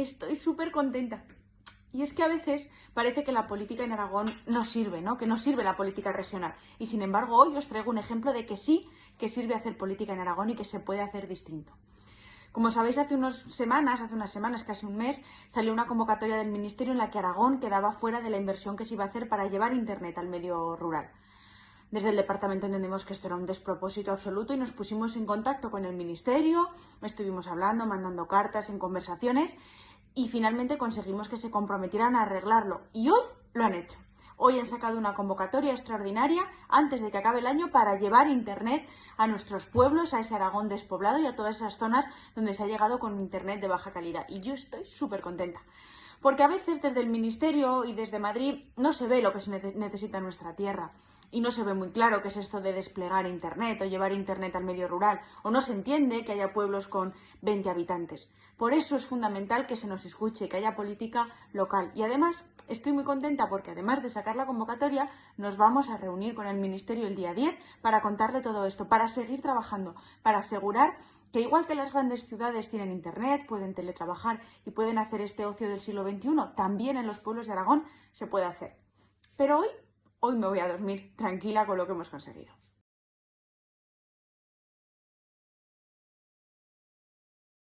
estoy súper contenta. Y es que a veces parece que la política en Aragón no sirve, ¿no? Que no sirve la política regional. Y sin embargo, hoy os traigo un ejemplo de que sí que sirve hacer política en Aragón y que se puede hacer distinto. Como sabéis, hace unas semanas, hace unas semanas, casi un mes, salió una convocatoria del Ministerio en la que Aragón quedaba fuera de la inversión que se iba a hacer para llevar Internet al medio rural. Desde el departamento entendemos que esto era un despropósito absoluto y nos pusimos en contacto con el ministerio, estuvimos hablando, mandando cartas, en conversaciones y finalmente conseguimos que se comprometieran a arreglarlo. Y hoy lo han hecho. Hoy han sacado una convocatoria extraordinaria antes de que acabe el año para llevar Internet a nuestros pueblos, a ese Aragón despoblado y a todas esas zonas donde se ha llegado con Internet de baja calidad. Y yo estoy súper contenta. Porque a veces desde el Ministerio y desde Madrid no se ve lo que se necesita en nuestra tierra y no se ve muy claro qué es esto de desplegar Internet o llevar Internet al medio rural, o no se entiende que haya pueblos con 20 habitantes. Por eso es fundamental que se nos escuche, que haya política local. Y además estoy muy contenta porque además de sacar la convocatoria, nos vamos a reunir con el Ministerio el día 10 para contarle todo esto, para seguir trabajando, para asegurar que igual que las grandes ciudades tienen Internet, pueden teletrabajar y pueden hacer este ocio del siglo XXI, también en los pueblos de Aragón se puede hacer. Pero hoy Hoy me voy a dormir tranquila con lo que hemos conseguido.